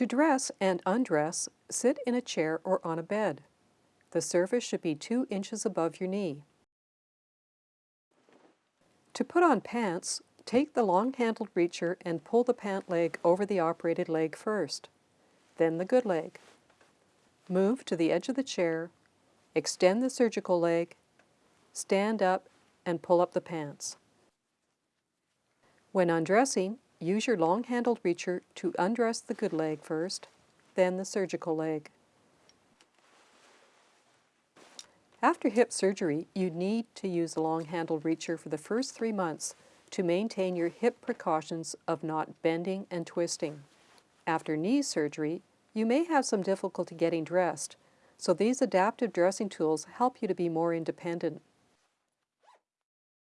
To dress and undress, sit in a chair or on a bed. The surface should be 2 inches above your knee. To put on pants, take the long-handled reacher and pull the pant leg over the operated leg first, then the good leg. Move to the edge of the chair, extend the surgical leg, stand up, and pull up the pants. When undressing, use your long-handled reacher to undress the good leg first, then the surgical leg. After hip surgery, you need to use a long-handled reacher for the first three months to maintain your hip precautions of not bending and twisting. After knee surgery, you may have some difficulty getting dressed, so these adaptive dressing tools help you to be more independent.